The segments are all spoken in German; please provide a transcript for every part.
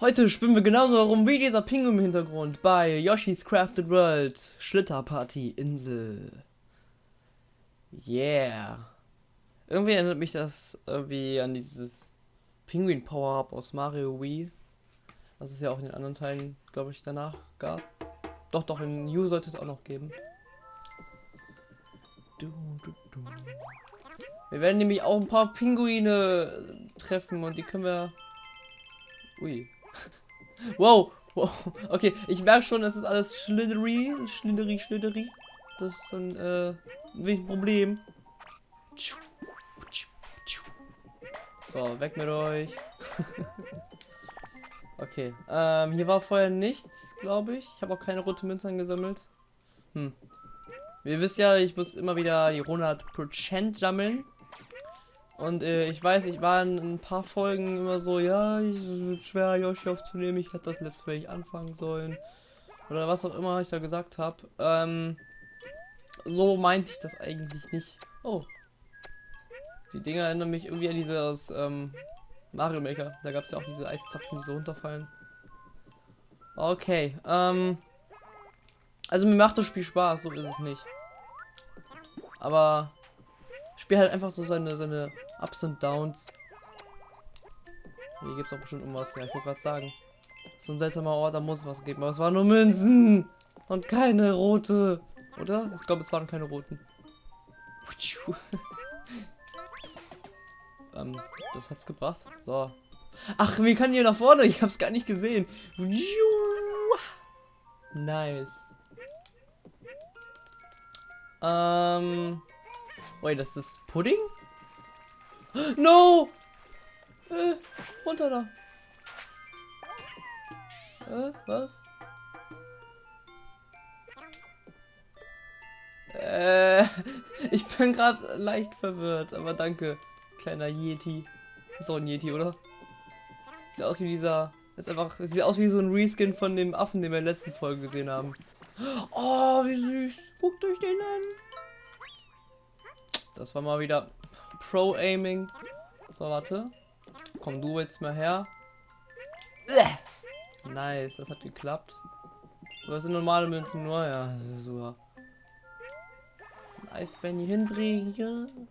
Heute spielen wir genauso herum wie dieser Pinguin im Hintergrund bei Yoshi's Crafted World Schlitterparty Insel. Yeah. Irgendwie erinnert mich das irgendwie an dieses Pinguin Power-Up aus Mario Wii. Was es ja auch in den anderen Teilen, glaube ich, danach gab. Doch, doch, in New sollte es auch noch geben. Wir werden nämlich auch ein paar Pinguine treffen und die können wir... Ui. Wow, wow. Okay, ich merke schon, es ist alles Schlittery, Schlittery, Schlittery. Das ist ein, äh, ein Problem. So, weg mit euch. okay, ähm, hier war vorher nichts, glaube ich. Ich habe auch keine rote Münzen gesammelt. Hm. Ihr wisst ja, ich muss immer wieder die 100% sammeln. Und äh, ich weiß, ich war in ein paar Folgen immer so, ja, es wird schwer, Yoshi aufzunehmen, ich hätte das Let's Play anfangen sollen. Oder was auch immer ich da gesagt habe. Ähm, so meinte ich das eigentlich nicht. Oh. Die Dinger erinnern mich irgendwie an diese aus ähm, Mario Maker. Da gab es ja auch diese Eiszapfen, die so runterfallen. Okay, ähm. Also mir macht das Spiel Spaß, so ist es nicht. Aber Spiel halt einfach so seine, seine Ups und Downs. Hier gibt es auch bestimmt irgendwas. Ja, ich wollte gerade sagen. So ein seltsamer Ort, da muss es was geben. Aber es waren nur Münzen. Und keine rote. Oder? Ich glaube, es waren keine roten. ähm, das hat's gebracht. So. Ach, wie kann hier nach vorne? Ich hab's gar nicht gesehen. Nice. Ähm. Wait, das ist Pudding? No! Äh, runter da. Äh, was? Äh, ich bin gerade leicht verwirrt, aber danke, kleiner Yeti. Ist auch ein Yeti, oder? Sieht aus wie dieser. Ist einfach. Sieht aus wie so ein Reskin von dem Affen, den wir in der letzten Folge gesehen haben. Oh, wie süß. Guckt euch den an. Das war mal wieder Pro-Aiming. So, warte. Komm du jetzt mal her. Nice, das hat geklappt. Was sind normale Münzen nur? Ja, so. Nice, Benny hinbringen.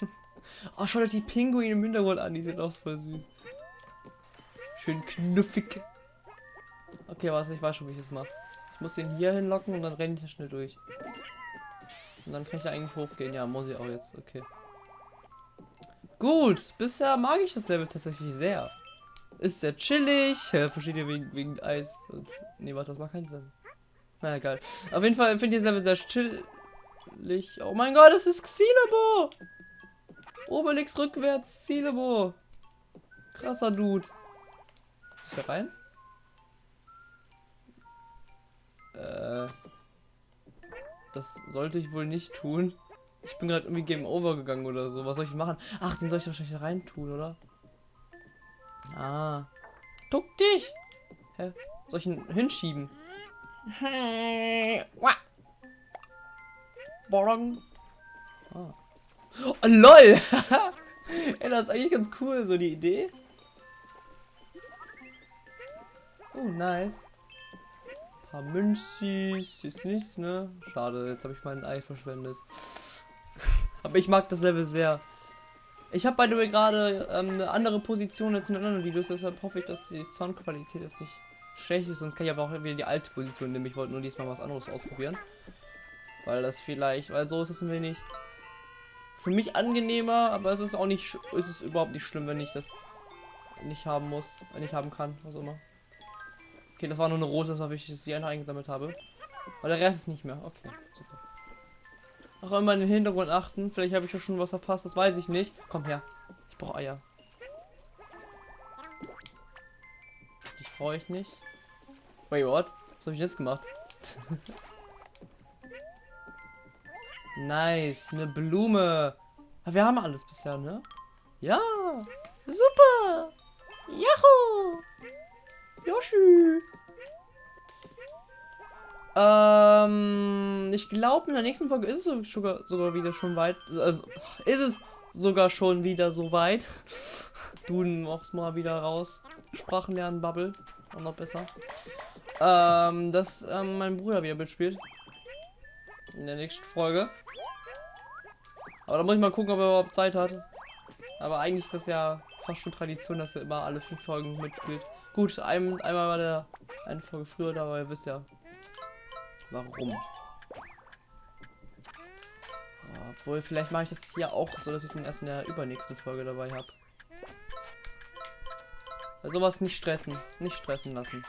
oh, schaut euch die Pinguine im Hintergrund an. Die sind auch voll süß. Schön knuffig. Okay, was ich weiß schon, wie ich das mache. Ich muss den hier hinlocken und dann renne ich da schnell durch. Und dann kann ich da eigentlich hochgehen. Ja, muss ich auch jetzt. Okay. Gut, bisher mag ich das Level tatsächlich sehr. Ist sehr chillig. Ihr wegen, wegen Eis und. Nee, warte, das macht keinen Sinn. Na egal. Auf jeden Fall finde ich das Level sehr chillig. Oh mein Gott, das ist Xilebo! Obelix rückwärts, Xilebo. Krasser Dude. Ist ich da rein? Äh. Das sollte ich wohl nicht tun. Ich bin gerade irgendwie Game Over gegangen oder so. Was soll ich machen? Ach, den soll ich wahrscheinlich rein tun, oder? Ah. Duck dich! Hä? Soll ich ihn hinschieben? Borong. Ah. Oh, LOL! Ey, das ist eigentlich ganz cool, so die Idee. Oh, nice paar Münzis. Ist nichts, ne? Schade, jetzt habe ich mein Ei verschwendet. Aber ich mag das sehr. Ich habe bei dir gerade ähm, eine andere Position als in anderen Videos, deshalb hoffe ich, dass die Soundqualität jetzt nicht schlecht ist. Sonst kann ich aber auch wieder die alte Position nehmen. Ich wollte nur diesmal was anderes ausprobieren. Weil das vielleicht, weil so ist es ein wenig für mich angenehmer, aber es ist auch nicht, ist es überhaupt nicht schlimm, wenn ich das nicht haben muss, wenn ich haben kann, was immer. Okay, das war nur eine rote, das war wichtig, dass ich einfach eingesammelt habe. Aber der Rest ist nicht mehr. Okay, super. Auch immer in den Hintergrund achten. Vielleicht habe ich ja schon was verpasst, das weiß ich nicht. Komm her. Ich brauche Eier. Ich brauche ich nicht. Wait, what? Was habe ich jetzt gemacht? nice, eine Blume. Aber wir haben alles bisher, ne? Ja, super. Yahoo! Yoshi! Ähm, ich glaube, in der nächsten Folge ist es sogar, sogar wieder schon weit. Also, ist es sogar schon wieder so weit. Du machst mal wieder raus. Sprachen lernen, Bubble. Auch noch besser. Ähm, dass ähm, mein Bruder wieder mitspielt. In der nächsten Folge. Aber da muss ich mal gucken, ob er überhaupt Zeit hat. Aber eigentlich ist das ja fast schon Tradition, dass er immer alle fünf Folgen mitspielt. Gut, ein, einmal war der eine Folge früher da, aber ihr wisst ja, warum. Obwohl, vielleicht mache ich das hier auch so, dass ich den erst in der übernächsten Folge dabei habe. Bei sowas nicht stressen. Nicht stressen lassen.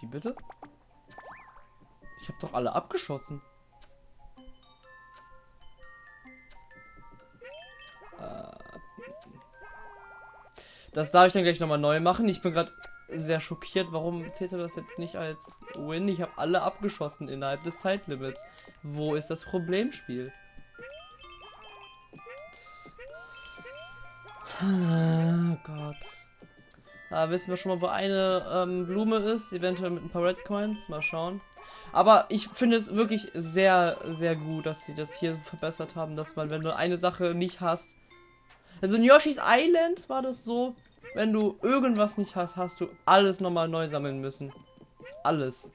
Wie bitte? Ich habe doch alle abgeschossen. Das darf ich dann gleich nochmal neu machen. Ich bin gerade sehr schockiert, warum zählt er das jetzt nicht als Win? Ich habe alle abgeschossen innerhalb des Zeitlimits. Wo ist das Problemspiel? Oh Gott. Da wissen wir schon mal, wo eine ähm, Blume ist. Eventuell mit ein paar Red Coins. Mal schauen. Aber ich finde es wirklich sehr, sehr gut, dass sie das hier verbessert haben, dass man, wenn du eine Sache nicht hast. Also in Yoshi's Island war das so, wenn du irgendwas nicht hast, hast du alles nochmal neu sammeln müssen. Alles.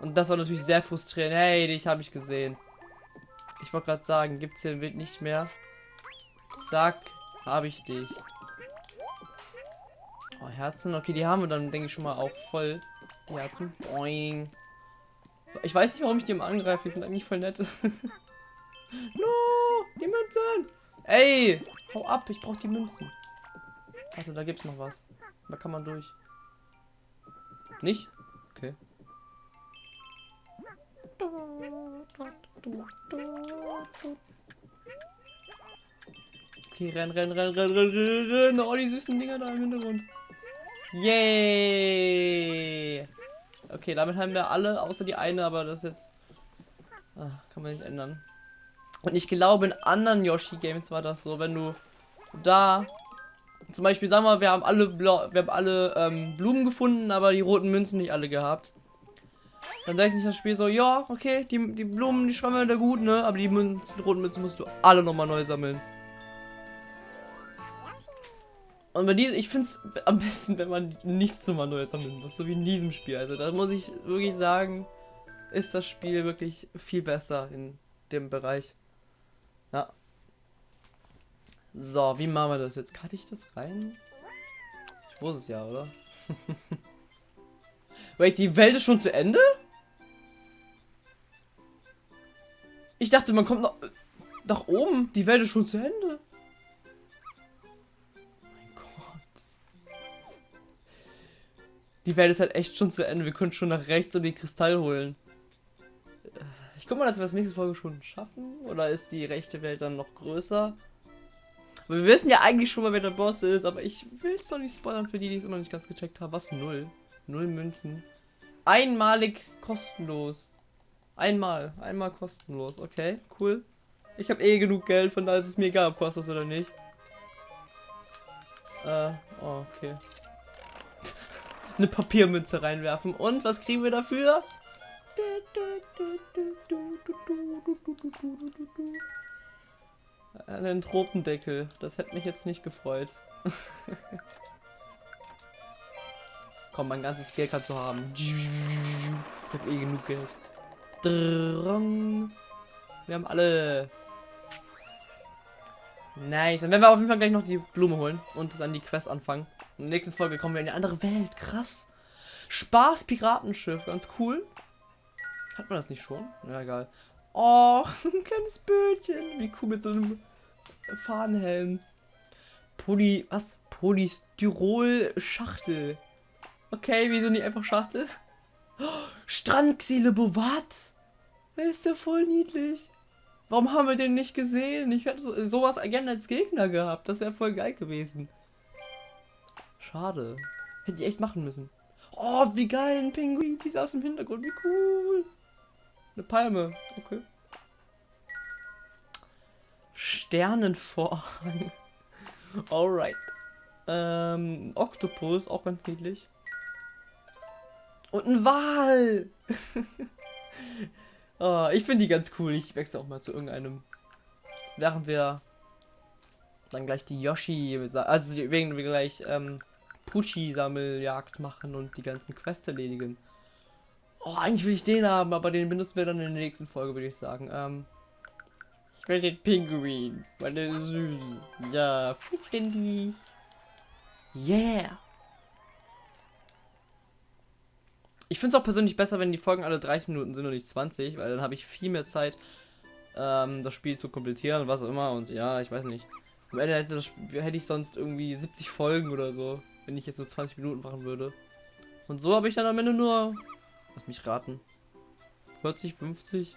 Und das war natürlich sehr frustrierend. Hey, dich habe ich gesehen. Ich wollte gerade sagen, gibt es hier Wild nicht mehr. Zack, habe ich dich. Oh, Herzen. Okay, die haben wir dann, denke ich, schon mal auch voll. Die Herzen. Boing. Ich weiß nicht, warum ich die immer angreife. Die sind eigentlich voll nett. no, die Münzen. Ey, hau ab. Ich brauche die Münzen. Also da gibt's noch was. Da kann man durch. Nicht? Okay. Okay, renn, renn, renn, renn, renn, renn, renn. Oh, die süßen Dinger da im Hintergrund. Yay! Okay, damit haben wir alle, außer die eine, aber das jetzt... Ach, kann man nicht ändern. Und ich glaube, in anderen Yoshi-Games war das so, wenn du da zum Beispiel, sagen wir, wir haben alle, Blau wir haben alle ähm, Blumen gefunden, aber die roten Münzen nicht alle gehabt. Dann sage ich nicht das Spiel so, ja, okay, die, die Blumen, die schwammen da gut, ne? Aber die Münzen, roten Münzen musst du alle nochmal neu sammeln. Und bei diesem, ich finde es am besten, wenn man nichts nochmal neu sammeln muss, so wie in diesem Spiel. Also da muss ich wirklich sagen, ist das Spiel wirklich viel besser in dem Bereich. Ja. So, wie machen wir das jetzt? Kann ich das rein? Ich muss es ja, oder? Wait, die Welt ist schon zu Ende? Ich dachte, man kommt noch nach oben. Die Welt ist schon zu Ende. Mein Gott. Die Welt ist halt echt schon zu Ende. Wir können schon nach rechts und den Kristall holen. Ich guck mal, dass wir das nächste Folge schon schaffen. Oder ist die rechte Welt dann noch größer? Wir wissen ja eigentlich schon mal, wer der Boss ist, aber ich will es doch nicht spoilern für die, die es immer nicht ganz gecheckt haben. Was? Null. Null Münzen. Einmalig kostenlos. Einmal. Einmal kostenlos. Okay, cool. Ich habe eh genug Geld, von daher ist es mir egal, ob kostet oder nicht. Äh, oh, okay. Eine Papiermünze reinwerfen. Und was kriegen wir dafür? Einen Tropendeckel. Das hätte mich jetzt nicht gefreut. Komm, mein ganzes Geld kannst du haben. Ich habe eh genug Geld. Wir haben alle. Nice. Dann werden wir auf jeden Fall gleich noch die Blume holen und dann die Quest anfangen. In der nächsten Folge kommen wir in eine andere Welt. Krass. Spaß Piratenschiff. Ganz cool. Hat man das nicht schon? Ja, egal. Oh, ein kleines Bötchen. Wie cool mit so einem Fahnenhelm. Poly, was? Polystyrol-Schachtel. Okay, wieso nicht einfach Schachtel? Oh, Strandxilebo, was? Der ist ja voll niedlich. Warum haben wir den nicht gesehen? Ich hätte so, sowas gerne als Gegner gehabt. Das wäre voll geil gewesen. Schade. Hätte ich echt machen müssen. Oh, wie geil, ein Pinguin. Die aus dem Hintergrund. Wie cool. Eine Palme. Okay. Sternenvorhang. Alright. Ähm, Oktopus, auch ganz niedlich. Und ein Wal. Oh, ich finde die ganz cool. Ich wechsle auch mal zu irgendeinem. Während wir dann gleich die Yoshi, also wegen gleich ähm, Pucci-Sammeljagd machen und die ganzen Quests erledigen. Oh, eigentlich will ich den haben, aber den benutzen wir dann in der nächsten Folge, würde ich sagen. Ähm, ich will den Pinguin, weil der ist süß. Ja, vollständig. Yeah. Ich finde es auch persönlich besser, wenn die Folgen alle 30 Minuten sind und nicht 20, weil dann habe ich viel mehr Zeit, ähm, das Spiel zu komplettieren und was auch immer. Und ja, ich weiß nicht. Am Ende hätte, hätte ich sonst irgendwie 70 Folgen oder so, wenn ich jetzt nur 20 Minuten machen würde. Und so habe ich dann am Ende nur, lass mich raten, 40, 50?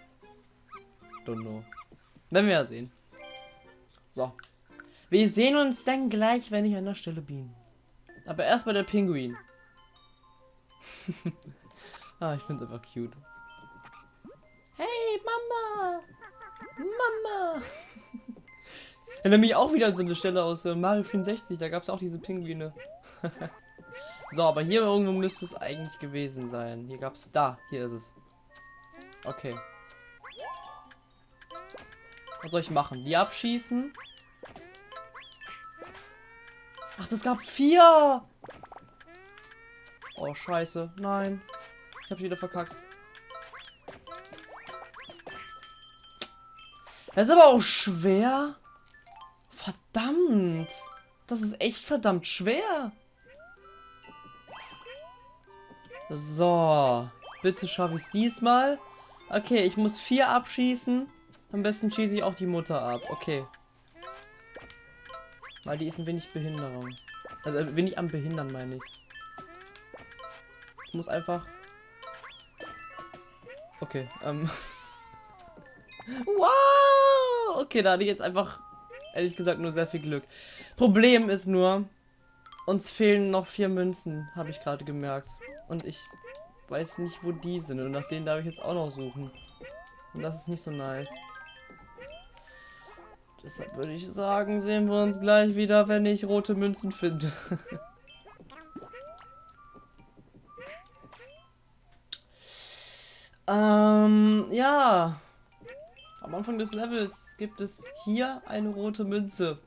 Don't know. Werden wir ja sehen. So. Wir sehen uns dann gleich, wenn ich an der Stelle bin. Aber erst bei der Pinguin. ah, ich finde einfach cute. Hey, Mama! Mama! Erinnere mich auch wieder an so eine Stelle aus äh, Mario 64, da gab es auch diese Pinguine. so, aber hier irgendwo müsste es eigentlich gewesen sein. Hier gab es, da, hier ist es. Okay. Was soll ich machen? Die abschießen? Ach, das gab vier! Oh, scheiße. Nein. Ich hab wieder verkackt. Das ist aber auch schwer. Verdammt. Das ist echt verdammt schwer. So. Bitte schaffe ich es diesmal. Okay, ich muss vier abschießen. Am besten schieße ich auch die Mutter ab. Okay. Weil die ist ein wenig Behinderung. Also ein wenig am Behindern, meine ich. Ich muss einfach... Okay, ähm... wow! Okay, da hatte ich jetzt einfach, ehrlich gesagt, nur sehr viel Glück. Problem ist nur, uns fehlen noch vier Münzen, habe ich gerade gemerkt. Und ich weiß nicht, wo die sind. Und nach denen darf ich jetzt auch noch suchen. Und das ist nicht so nice. Deshalb würde ich sagen, sehen wir uns gleich wieder, wenn ich rote Münzen finde. Ähm, ja. Am Anfang des Levels gibt es hier eine rote Münze.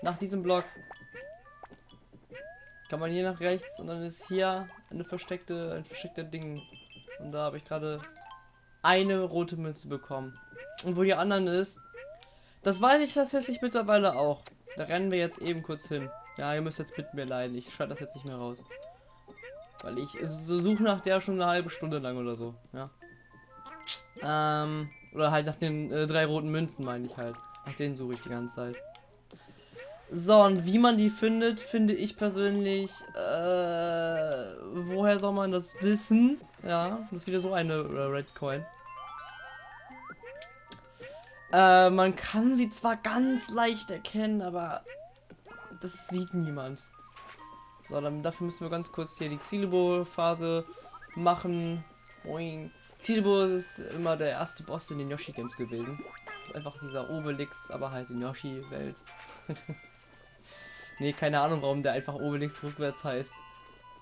Nach diesem Block. Kann man hier nach rechts und dann ist hier eine versteckte, ein versteckter Ding. Und da habe ich gerade eine rote Münze bekommen. Und wo die anderen ist, das weiß ich tatsächlich mittlerweile auch. Da rennen wir jetzt eben kurz hin. Ja, ihr müsst jetzt mit mir leiden. Ich schreibe das jetzt nicht mehr raus. Weil ich so suche nach der schon eine halbe Stunde lang oder so, ja. Ähm, oder halt nach den äh, drei roten Münzen meine ich halt. Nach denen suche ich die ganze Zeit. So, und wie man die findet, finde ich persönlich, äh, woher soll man das wissen? Ja, das ist wieder so eine äh, Red Coin. Äh, man kann sie zwar ganz leicht erkennen, aber das sieht niemand. So, dann dafür müssen wir ganz kurz hier die Xilibo-Phase machen. Boing. Xilibo ist immer der erste Boss in den Yoshi-Games gewesen. Das ist einfach dieser Obelix, aber halt in Yoshi-Welt. nee, keine Ahnung, warum der einfach Obelix rückwärts heißt.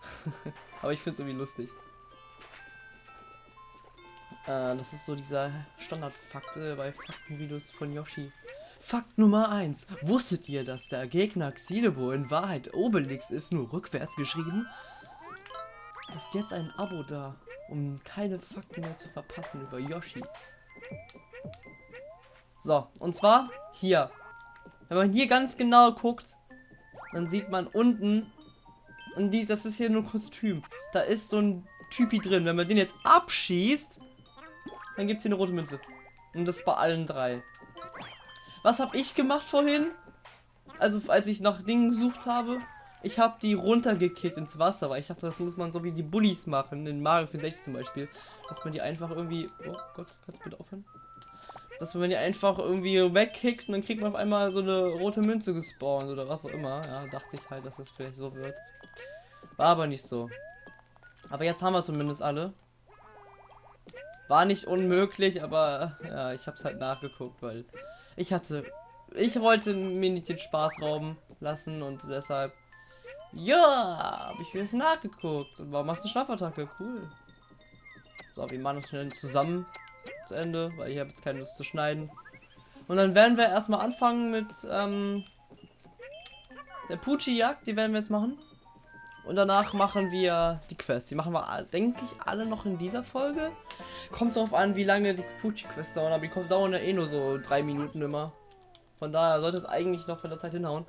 aber ich finde es irgendwie lustig. Äh, das ist so dieser Standardfakt äh, bei Faktenvideos von Yoshi. Fakt Nummer 1. Wusstet ihr, dass der Gegner Xilebo in Wahrheit Obelix ist, nur rückwärts geschrieben? Ist jetzt ein Abo da, um keine Fakten mehr zu verpassen über Yoshi. So, und zwar hier. Wenn man hier ganz genau guckt, dann sieht man unten, und dies, das ist hier nur Kostüm. Da ist so ein Typi drin. Wenn man den jetzt abschießt, dann gibt es hier eine rote Münze. Und das bei allen drei. Was habe ich gemacht vorhin? Also als ich nach Dingen gesucht habe, ich habe die runtergekickt ins Wasser, weil ich dachte, das muss man so wie die Bullies machen, in Mario 64 zum Beispiel. Dass man die einfach irgendwie... Oh Gott, kannst du bitte aufhören? Dass man die einfach irgendwie wegkickt und dann kriegt man auf einmal so eine rote Münze gespawnt oder was auch immer. Ja, dachte ich halt, dass das vielleicht so wird. War aber nicht so. Aber jetzt haben wir zumindest alle. War nicht unmöglich, aber ja, ich habe es halt nachgeguckt, weil ich hatte, ich wollte mir nicht den Spaß rauben lassen und deshalb, ja, habe ich mir das nachgeguckt. Warum machst du Schlafattacke? Cool. So, wir machen das schnell zusammen zu Ende, weil ich habe jetzt keine Lust zu schneiden. Und dann werden wir erstmal anfangen mit ähm, der Pucci-Jagd, die werden wir jetzt machen. Und danach machen wir die Quest. Die machen wir, denke ich, alle noch in dieser Folge. Kommt darauf an, wie lange die Pucci-Quest dauern, aber die dauern ja eh nur so drei Minuten immer. Von daher sollte es eigentlich noch von der Zeit hinhauen.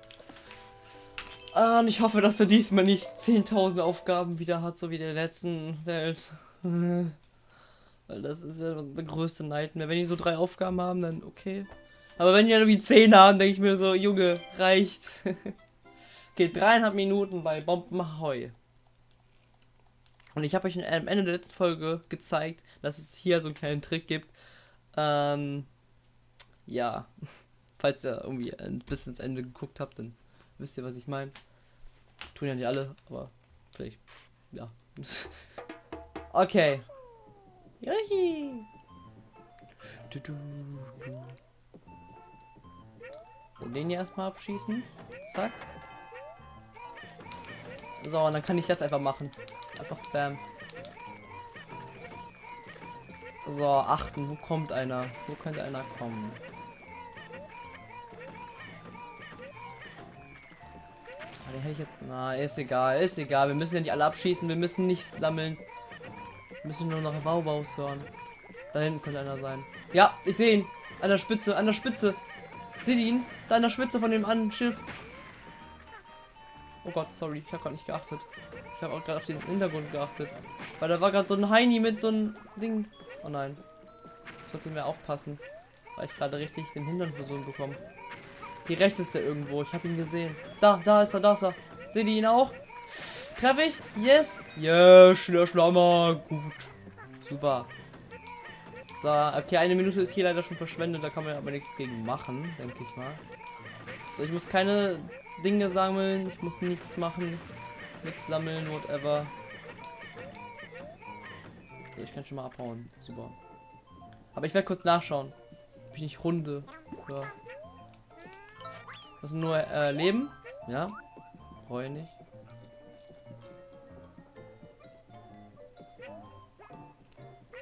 Ah, und ich hoffe, dass er diesmal nicht 10.000 Aufgaben wieder hat, so wie der letzten Welt. Weil das ist ja der größte Nightmare. Wenn die so drei Aufgaben haben, dann okay. Aber wenn die irgendwie 10 haben, denke ich mir so, Junge, reicht. Geht dreieinhalb Minuten bei Bombenheu. Und ich habe euch am Ende der letzten Folge gezeigt, dass es hier so einen kleinen Trick gibt. Ähm, ja, falls ihr irgendwie bisschen ins Ende geguckt habt, dann wisst ihr, was ich meine. Tun ja nicht alle, aber vielleicht, ja. okay. Juhi. Du, du, du. So, den hier erstmal abschießen. Zack. So, und dann kann ich das einfach machen. Einfach Spam. So, achten, wo kommt einer? Wo könnte einer kommen? So, den hätte ich jetzt. Na, ist egal, ist egal. Wir müssen ja nicht alle abschießen, wir müssen nichts sammeln. Müssen nur noch Baubaus hören. Da hinten könnte einer sein. Ja, ich sehe ihn. An der Spitze, an der Spitze. Seht ihr ihn? Da an der Spitze von dem anderen Schiff. Oh Gott, sorry, ich habe gerade nicht geachtet. Ich habe auch gerade auf den Hintergrund geachtet. Weil da war gerade so ein Heini mit so einem Ding. Oh nein. Ich sollte mehr aufpassen. Weil ich gerade richtig den Hintern versucht bekommen. Hier rechts ist der irgendwo. Ich habe ihn gesehen. Da, da ist er, da ist er. Seht ihr ihn auch? Treffe ich? Yes. Yes, der Schlammer. Gut. Super. So, okay, eine Minute ist hier leider schon verschwendet. Da kann man aber nichts gegen machen, denke ich mal. So, ich muss keine Dinge sammeln. Ich muss nichts machen. Nichts sammeln, whatever. So, ich kann schon mal abhauen. Super. Aber ich werde kurz nachschauen. Ob ich nicht runde. Ja. Das sind nur äh, Leben. Ja. Ich nicht.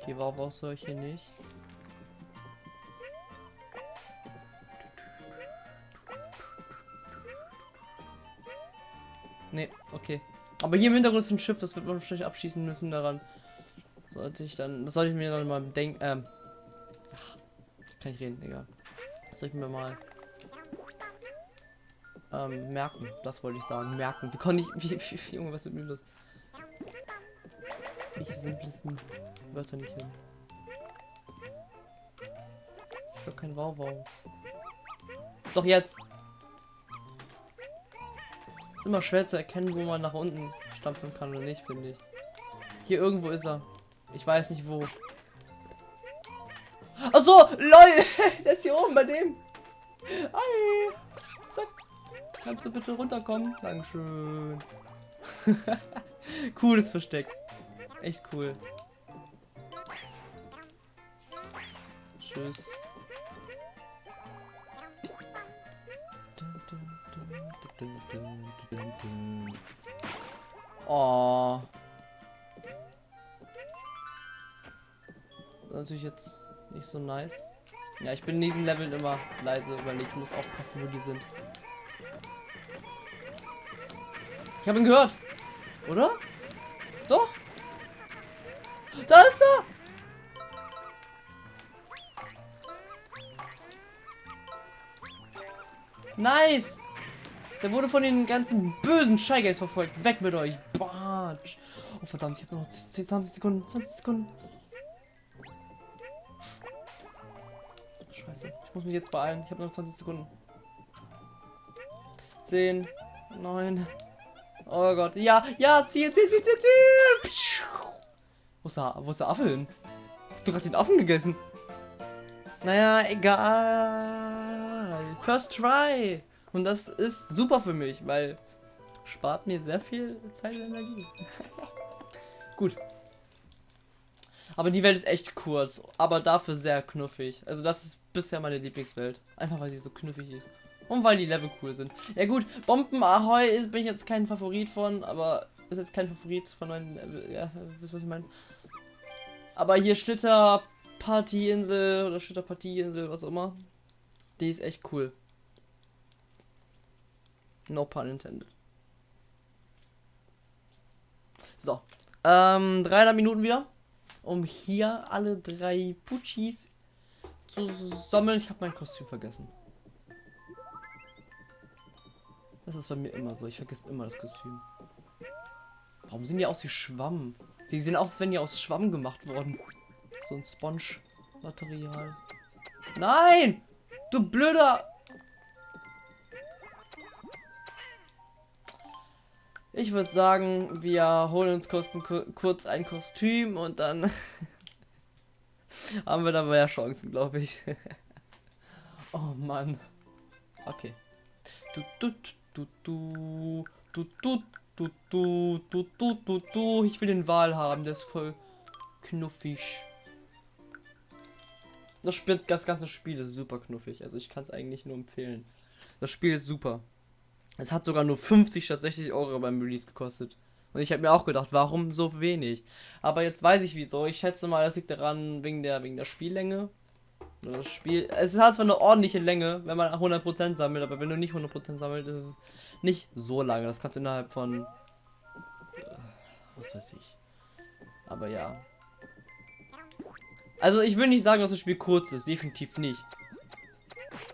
Okay, warum brauchst du hier nicht? Ne, okay. Aber hier im Hintergrund ist ein Schiff, das wird man wahrscheinlich abschießen müssen daran. Sollte ich dann, das sollte ich mir dann mal denken, ähm, ach, kann ich reden, egal. Das soll ich mir mal ähm, merken, das wollte ich sagen, merken. Wie konnte ich, wie, wie, wie, Junge, was mit mir los? Ich simplesten Wörter nicht hin. Ich habe kein Wow Wow. Doch jetzt! Ist immer schwer zu erkennen, wo man nach unten stampfen kann oder nicht, finde ich. Hier irgendwo ist er. Ich weiß nicht wo. Ach so, lol, der ist hier oben bei dem. Hi. Zack. Kannst du bitte runterkommen? Dankeschön. Cooles Versteck. Echt cool. Tschüss. Oh. Natürlich jetzt nicht so nice. Ja, ich bin in diesen Leveln immer leise, weil ich muss aufpassen, wo die sind. Ich habe ihn gehört. Oder? Doch. Da ist er. Nice. Der wurde von den ganzen bösen Shy verfolgt. Weg mit euch. Batsch. Oh verdammt, ich habe noch 10, 20 Sekunden. 20 Sekunden. Scheiße. Ich muss mich jetzt beeilen. Ich habe noch 20 Sekunden. 10, 9. Oh Gott. Ja, ja, ziel, ziel, ziel, ziel, ziel. Wo ist der, wo ist der Affe hin? Du hast den Affen gegessen. Naja, egal. First try. Und das ist super für mich, weil spart mir sehr viel Zeit und Energie. Gut. Aber die Welt ist echt kurz, aber dafür sehr knuffig. Also das ist bisher meine Lieblingswelt. Einfach weil sie so knuffig ist. Und weil die Level cool sind. Ja gut, Bomben Ahoi ist, bin ich jetzt kein Favorit von, aber ist jetzt kein Favorit von meinen Level. Ja, wisst was ich meine? Aber hier Schlitter Partyinsel oder Schlitter Partyinsel, was auch immer. Die ist echt cool. No pun intended. So. Ähm, 300 Minuten wieder. Um hier alle drei Puchis zu sammeln. Ich habe mein Kostüm vergessen. Das ist bei mir immer so. Ich vergesse immer das Kostüm. Warum sehen die aus wie Schwamm? Die sehen aus, als wenn die aus Schwamm gemacht worden. So ein Sponge-Material. Nein! Du blöder... Ich würde sagen, wir holen uns kurz ein, kurz ein Kostüm und dann haben wir da mehr Chancen, glaube ich. oh Mann. Okay. Du, du, du, du, du, du, du, du, du, du, du, du. Ich will den Wal haben, der ist voll knuffig. Das, Spiel, das ganze Spiel ist super knuffig. Also ich kann es eigentlich nur empfehlen. Das Spiel ist super. Es hat sogar nur 50 statt 60 Euro beim Release gekostet. Und ich habe mir auch gedacht, warum so wenig? Aber jetzt weiß ich wieso. Ich schätze mal, das liegt daran wegen der wegen der Spiellänge. Das Spiel, es hat zwar eine ordentliche Länge, wenn man 100% sammelt, aber wenn du nicht 100% sammelt, ist es nicht so lange. Das kannst du innerhalb von was weiß ich. Aber ja. Also ich will nicht sagen, dass das Spiel kurz ist, definitiv nicht.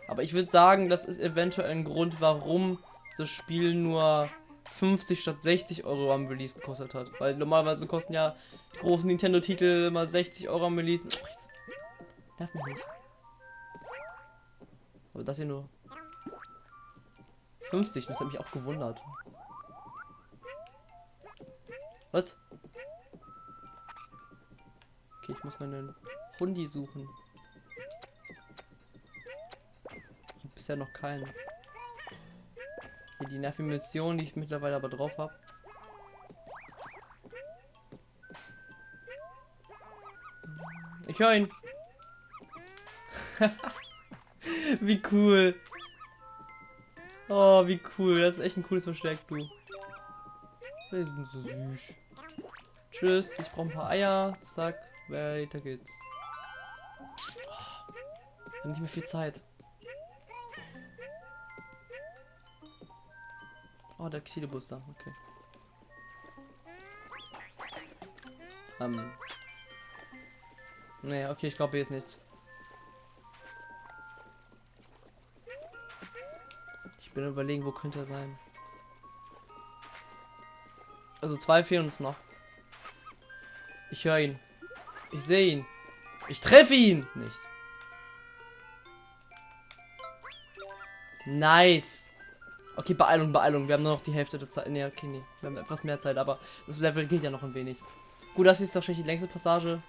Aber ich würde sagen, das ist eventuell ein Grund, warum das Spiel nur 50 statt 60 Euro am Release gekostet hat. Weil normalerweise kosten ja die großen Nintendo-Titel mal 60 Euro am Release. Oh, jetzt nerv mich nicht. Aber das hier nur 50, das hat mich auch gewundert. Was? Okay, ich muss meinen Hundi suchen. Ich habe bisher noch keinen. Hier die nervige Mission, die ich mittlerweile aber drauf habe. Ich höre ihn. wie cool. Oh, wie cool. Das ist echt ein cooles Versteck, du. Wir sind so süß. Tschüss, ich brauche ein paar Eier. Zack, weiter geht's. Wir haben nicht mehr viel Zeit. Oh, der Xilebus da, okay. Ähm. Naja, okay, ich glaube, hier ist nichts. Bin überlegen, wo könnte er sein. Also zwei fehlen uns noch. Ich höre ihn. Ich sehe ihn. Ich treffe ihn nicht. Nice. Okay, Beeilung, Beeilung. Wir haben nur noch die Hälfte der Zeit. Ne, okay, nee. Wir haben etwas mehr Zeit, aber das Level geht ja noch ein wenig. Gut, das ist wahrscheinlich die längste Passage.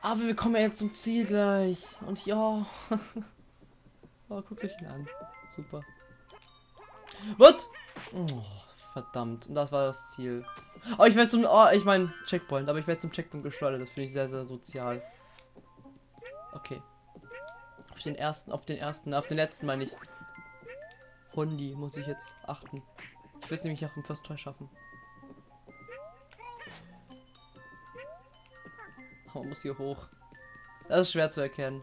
Aber wir kommen ja jetzt zum Ziel gleich. Und ja. oh, guck dich ihn an. Super. Was? Oh, verdammt. Und das war das Ziel. Oh, ich werde zum. Oh, ich meine Checkpoint, aber ich werde zum Checkpoint geschleudert. Das finde ich sehr, sehr sozial. Okay. Auf den ersten, auf den ersten, auf den letzten meine ich. Hundi muss ich jetzt achten. Ich will es nämlich auch im First Try schaffen. man muss hier hoch. Das ist schwer zu erkennen.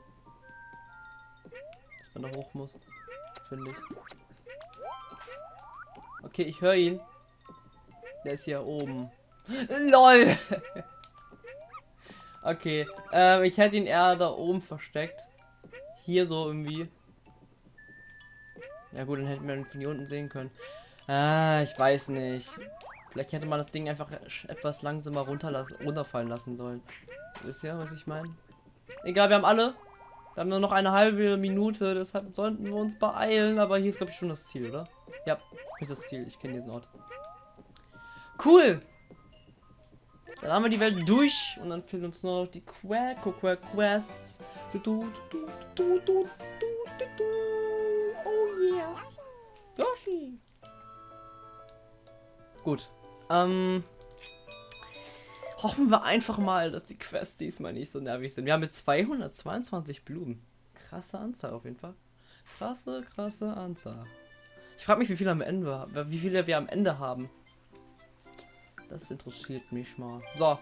Dass man da hoch muss. Finde ich. Okay, ich höre ihn. Der ist hier oben. LOL! okay. Ähm, ich hätte ihn eher da oben versteckt. Hier so irgendwie. Ja gut, dann hätten wir ihn von hier unten sehen können. Ah, ich weiß nicht. Vielleicht hätte man das Ding einfach etwas langsamer runterfallen lassen sollen. Wisst ihr, was ich meine? Egal, wir haben alle. Wir haben nur noch eine halbe Minute, deshalb sollten wir uns beeilen. Aber hier ist, glaube ich, schon das Ziel, oder? Ja, ist das Ziel. Ich kenne diesen Ort. Cool! Dann haben wir die Welt durch und dann fehlen uns nur noch die Quack Quests. Du, du, Oh yeah. Yoshi. Gut. Ähm. Hoffen wir einfach mal, dass die Quests diesmal nicht so nervig sind. Wir haben jetzt 222 Blumen. Krasse Anzahl auf jeden Fall. Krasse, krasse Anzahl. Ich frage mich, wie viele am Ende, wie viele wir am Ende haben. Das interessiert mich mal. So.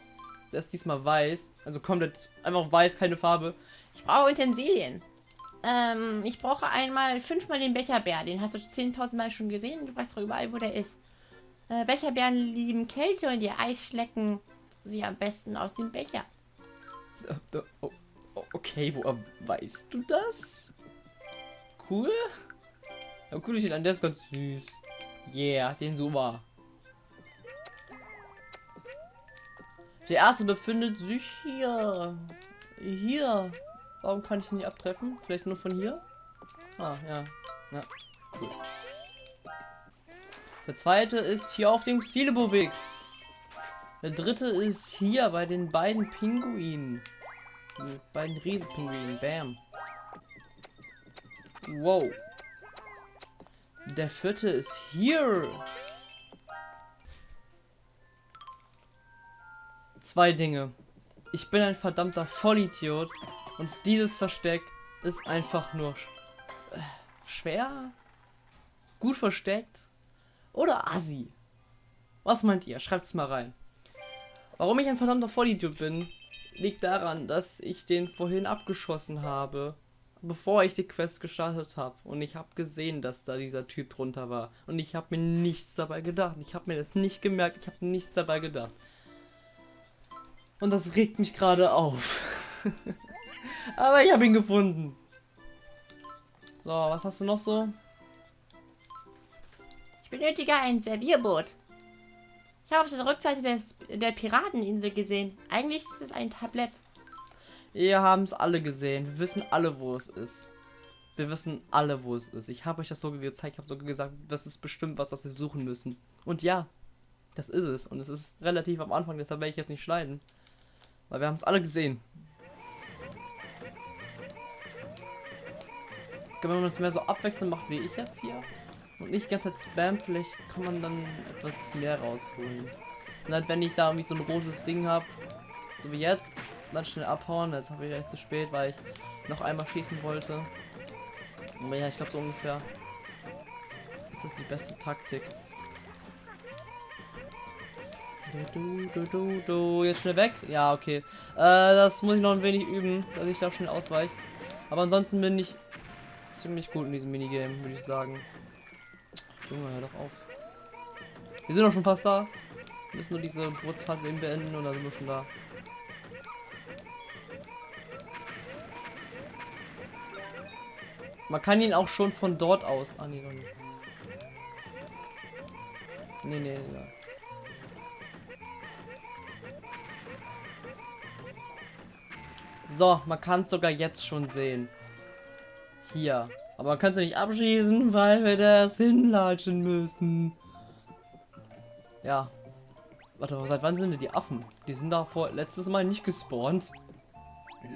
Der ist diesmal weiß. Also komplett einfach weiß, keine Farbe. Ich brauche Utensilien. Ähm, ich brauche einmal fünfmal den Becherbär. Den hast du 10.000 Mal schon gesehen. Du weißt doch überall, wo der ist. Äh, Becherbären lieben Kälte und ihr Eis schlecken sie am besten aus dem Becher. Oh, okay, woher weißt du das? Cool. Ja, cool, ich an der ist ganz süß. Yeah, den so war. Der erste befindet sich hier. Hier. Warum kann ich ihn nicht abtreffen? Vielleicht nur von hier? Ah, ja. Ja, cool. Der zweite ist hier auf dem Xilebo-Weg. Der dritte ist hier bei den beiden Pinguinen. Die beiden Riesenpinguinen. Bam. Wow. Der vierte ist hier. Zwei Dinge. Ich bin ein verdammter Vollidiot und dieses Versteck ist einfach nur sch äh, schwer, gut versteckt oder assi. Was meint ihr? Schreibt's mal rein. Warum ich ein verdammter Vollidiot bin, liegt daran, dass ich den vorhin abgeschossen habe bevor ich die Quest gestartet habe. Und ich habe gesehen, dass da dieser Typ drunter war. Und ich habe mir nichts dabei gedacht. Ich habe mir das nicht gemerkt. Ich habe nichts dabei gedacht. Und das regt mich gerade auf. Aber ich habe ihn gefunden. So, was hast du noch so? Ich benötige ein Servierboot. Ich habe auf der Rückseite des, der Pirateninsel gesehen. Eigentlich ist es ein Tablett. Ihr haben es alle gesehen. Wir wissen alle, wo es ist. Wir wissen alle, wo es ist. Ich habe euch das sogar gezeigt. Ich habe sogar gesagt, das ist bestimmt was, was wir suchen müssen. Und ja, das ist es. Und es ist relativ am Anfang, deshalb werde ich jetzt nicht schneiden. Weil wir haben es alle gesehen. Wenn man uns mehr so abwechselnd macht, wie ich jetzt hier, und nicht die ganze Zeit spam, vielleicht kann man dann etwas mehr rausholen. Und halt, wenn ich da irgendwie so ein rotes Ding habe, so wie jetzt, dann schnell abhauen. Jetzt habe ich echt zu spät, weil ich noch einmal schießen wollte. Aber ja, ich glaube so ungefähr ist das die beste Taktik. Du, du, du, du, Jetzt schnell weg. Ja, okay. Äh, das muss ich noch ein wenig üben, dass ich da schnell ausweiche. Aber ansonsten bin ich ziemlich gut in diesem Minigame, würde ich sagen. Junge, hör doch auf. Wir sind doch schon fast da. Wir müssen nur diese Bootsfahrt beenden und dann sind wir schon da. Man kann ihn auch schon von dort aus. Ah, nee. Nee, nee, ja. So, man kann es sogar jetzt schon sehen. Hier. Aber man kann es nicht abschießen, weil wir das hinlatschen müssen. Ja. Warte, seit wann sind denn die Affen? Die sind da vor letztes Mal nicht gespawnt.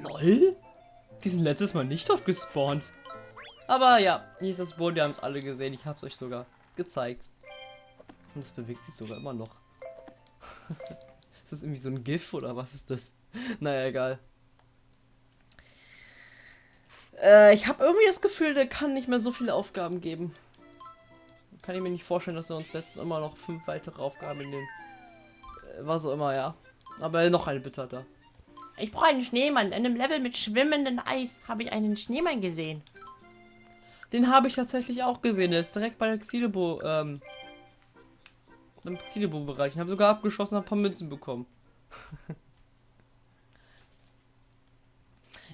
LOL? Die sind letztes Mal nicht dort gespawnt. Aber ja, hier ist das Boot, wir haben es alle gesehen. Ich habe es euch sogar gezeigt. Und es bewegt sich sogar immer noch. ist das irgendwie so ein GIF oder was ist das? naja, egal. Äh, ich habe irgendwie das Gefühl, der kann nicht mehr so viele Aufgaben geben. Kann ich mir nicht vorstellen, dass er uns jetzt immer noch fünf weitere Aufgaben in den... Äh, was auch immer, ja. Aber noch eine bitte hat er. Ich brauche einen Schneemann. In einem Level mit schwimmendem Eis habe ich einen Schneemann gesehen. Den habe ich tatsächlich auch gesehen. Der ist direkt bei der Xilebo, ähm, im Xilebo-Bereich. Ich habe sogar abgeschossen, habe ein paar Münzen bekommen.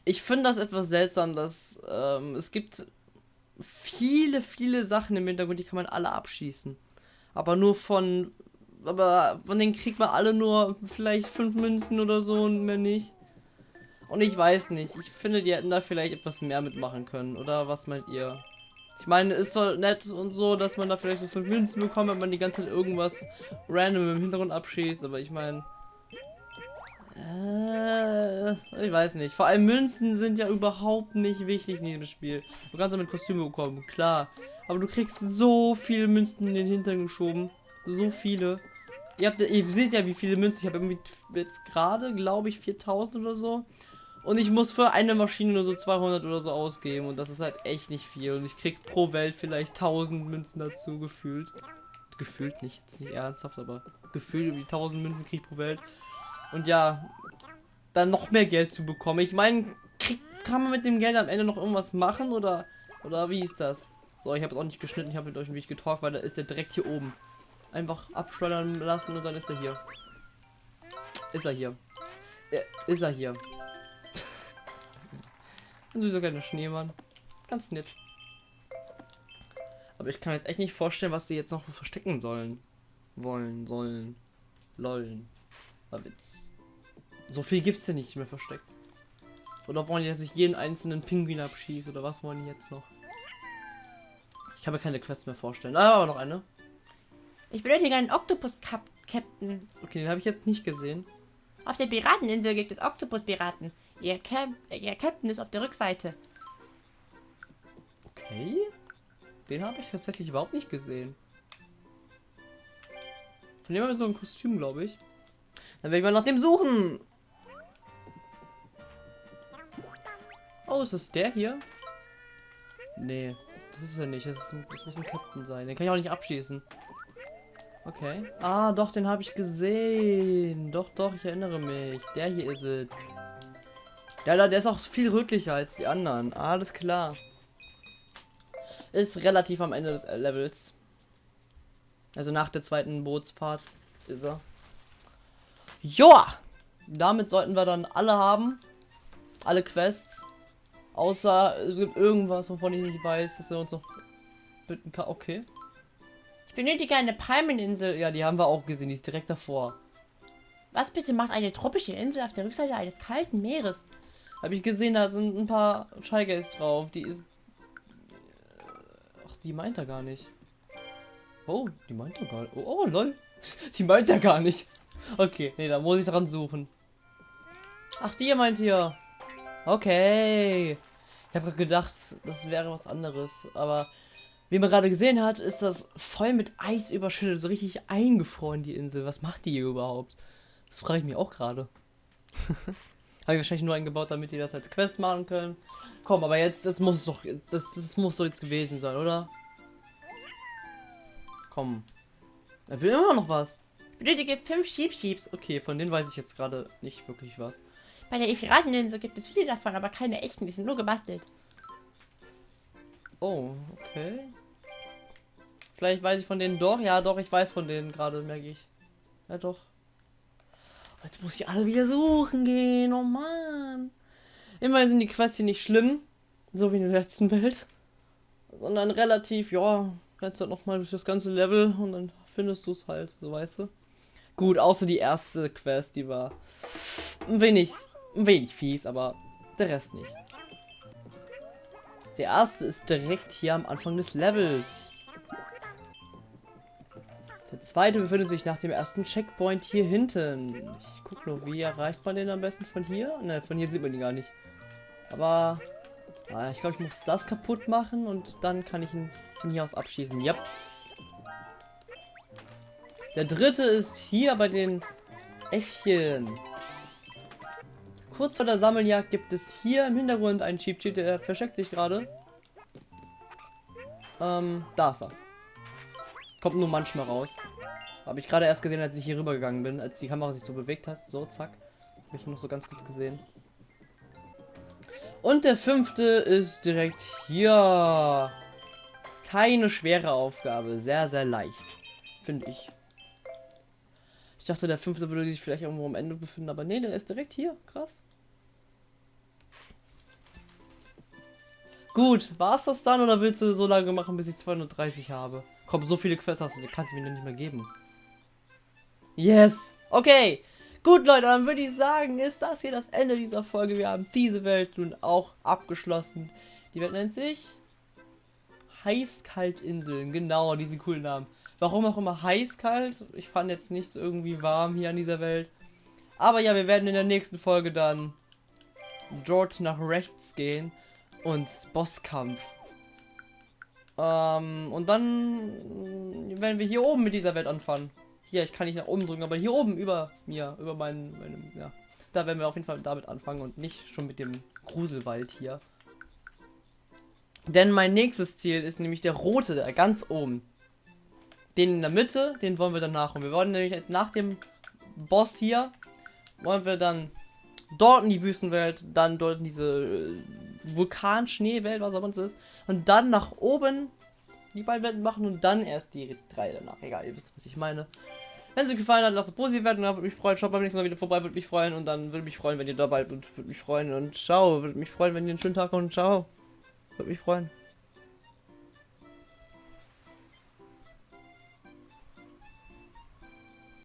ich finde das etwas seltsam, dass ähm, es gibt viele, viele Sachen im Hintergrund, die kann man alle abschießen. Aber nur von, aber von denen kriegt man alle nur vielleicht fünf Münzen oder so und mehr nicht. Und ich weiß nicht. Ich finde, die hätten da vielleicht etwas mehr mitmachen können. Oder was meint ihr? Ich meine, ist so nett und so, dass man da vielleicht so fünf Münzen bekommt, wenn man die ganze Zeit irgendwas random im Hintergrund abschießt. Aber ich meine... Äh, ich weiß nicht. Vor allem Münzen sind ja überhaupt nicht wichtig in diesem Spiel. Du kannst damit Kostüme bekommen, klar. Aber du kriegst so viele Münzen in den Hintern geschoben. So viele. Ihr, habt, ihr seht ja, wie viele Münzen ich habe. Irgendwie jetzt gerade, glaube ich, 4000 oder so. Und ich muss für eine Maschine nur so 200 oder so ausgeben. Und das ist halt echt nicht viel. Und ich krieg pro Welt vielleicht 1000 Münzen dazu gefühlt. Gefühlt nicht, jetzt nicht ernsthaft, aber gefühlt wie 1000 Münzen krieg ich pro Welt. Und ja, dann noch mehr Geld zu bekommen. Ich meine, kann man mit dem Geld am Ende noch irgendwas machen oder oder wie ist das? So, ich habe auch nicht geschnitten, ich habe mit euch bisschen getalkt, weil da ist der direkt hier oben. Einfach abschleudern lassen und dann ist er hier. Ist er hier. Ja, ist er hier. Ein süßer kleiner Schneemann. Ganz nett. Aber ich kann jetzt echt nicht vorstellen, was sie jetzt noch verstecken sollen. Wollen, sollen. Lollen. War Witz. So viel gibt's denn nicht mehr versteckt. Oder wollen die, dass ich jeden einzelnen Pinguin abschieße? Oder was wollen die jetzt noch? Ich kann mir keine Quests mehr vorstellen. Ah, aber noch eine. Ich benötige einen Oktopus-Captain. Okay, den habe ich jetzt nicht gesehen. Auf der Pirateninsel gibt es Oktopus-Piraten. Ihr, Cap ihr Captain ist auf der Rückseite. Okay. Den habe ich tatsächlich überhaupt nicht gesehen. Von dem haben wir so ein Kostüm, glaube ich. Dann werde ich mal nach dem suchen. Oh, ist es der hier? Nee, das ist er nicht. Das, ist, das muss ein Captain sein. Den kann ich auch nicht abschießen. Okay. Ah, doch, den habe ich gesehen. Doch, doch, ich erinnere mich. Der hier ist es. Ja, der ist auch viel rötlicher als die anderen. Alles klar. Ist relativ am Ende des Levels. Also nach der zweiten Bootsfahrt ist er. Joa! Damit sollten wir dann alle haben. Alle Quests. Außer es gibt irgendwas, wovon ich nicht weiß, dass er uns noch bitten kann. Okay. Ich benötige eine Palmeninsel. Ja, die haben wir auch gesehen. Die ist direkt davor. Was bitte macht eine tropische Insel auf der Rückseite eines kalten Meeres? Habe ich gesehen, da sind ein paar Scheigeis drauf. Die ist... Ach, die meint er gar nicht. Oh, die meint er gar nicht. Oh, oh lol. Die meint er gar nicht. Okay, nee, da muss ich dran suchen. Ach, die meint ihr. Okay. Ich habe gedacht, das wäre was anderes. Aber wie man gerade gesehen hat, ist das voll mit Eis überschüttet. So richtig eingefroren, die Insel. Was macht die hier überhaupt? Das frage ich mich auch gerade. habe ich wahrscheinlich nur eingebaut, damit die das als Quest machen können. Komm, aber jetzt, das muss doch, das, das muss doch jetzt gewesen sein, oder? Komm. Er will immer noch was. Benötige fünf Sheep Sheeps. Okay, von denen weiß ich jetzt gerade nicht wirklich was. Bei der Ephrateninsel gibt es viele davon, aber keine echten, die sind nur gebastelt. Oh, okay. Vielleicht weiß ich von denen doch. Ja, doch, ich weiß von denen gerade, merke ich. Ja, doch. Jetzt muss ich alle wieder suchen gehen. Oh Mann. Immerhin sind die Quests hier nicht schlimm. So wie in der letzten Welt. Sondern relativ, ja, kannst halt nochmal durch das ganze Level und dann findest du es halt, so weißt du. Gut, außer die erste Quest, die war ein wenig ein wenig fies, aber der Rest nicht. Der erste ist direkt hier am Anfang des Levels. Der zweite befindet sich nach dem ersten Checkpoint hier hinten. Ich guck nur, wie erreicht man den am besten von hier? Ne, von hier sieht man ihn gar nicht. Aber ah, ich glaube, ich muss das kaputt machen und dann kann ich ihn von hier aus abschießen. Yep. Der dritte ist hier bei den Äffchen. Kurz vor der Sammeljagd gibt es hier im Hintergrund einen Cheap Cheat, der versteckt sich gerade. Ähm, da ist er. Kommt nur manchmal raus. Habe ich gerade erst gesehen, als ich hier rüber gegangen bin, als die Kamera sich so bewegt hat. So, zack. Habe ich noch so ganz gut gesehen. Und der fünfte ist direkt hier. Keine schwere Aufgabe. Sehr, sehr leicht. Finde ich. Ich dachte, der fünfte würde sich vielleicht irgendwo am Ende befinden, aber nee, der ist direkt hier. Krass. Gut, war es das dann oder willst du so lange machen, bis ich 230 habe? Komm, so viele Quests hast du, die kannst du mir nicht mehr geben. Yes! Okay! Gut, Leute, dann würde ich sagen, ist das hier das Ende dieser Folge. Wir haben diese Welt nun auch abgeschlossen. Die Welt nennt sich Heißkaltinseln. Genau, diesen coolen Namen. Warum auch immer heiß-kalt. Ich fand jetzt nichts irgendwie warm hier an dieser Welt. Aber ja, wir werden in der nächsten Folge dann dort nach rechts gehen und Bosskampf. Ähm, und dann werden wir hier oben mit dieser Welt anfangen. Hier, ich kann nicht nach oben drücken, aber hier oben über mir, über meinen, meinen, ja. Da werden wir auf jeden Fall damit anfangen und nicht schon mit dem Gruselwald hier. Denn mein nächstes Ziel ist nämlich der rote, der ganz oben. Den in der Mitte, den wollen wir danach. Und wir wollen nämlich nach dem Boss hier wollen wir dann dort in die Wüstenwelt, dann dort in diese äh, Vulkanschneewelt, was auch immer es ist, und dann nach oben die beiden Welten machen und dann erst die drei danach. Egal, ihr wisst, was ich meine. Wenn es euch gefallen hat, lasst es positiv werden, würde mich freuen. Schaut beim nächsten Mal wieder vorbei, würde mich freuen. Und dann würde mich freuen, wenn ihr dabei seid, würde mich freuen. Und ciao, würde mich freuen, wenn ihr einen schönen Tag habt und ciao. Würde mich freuen.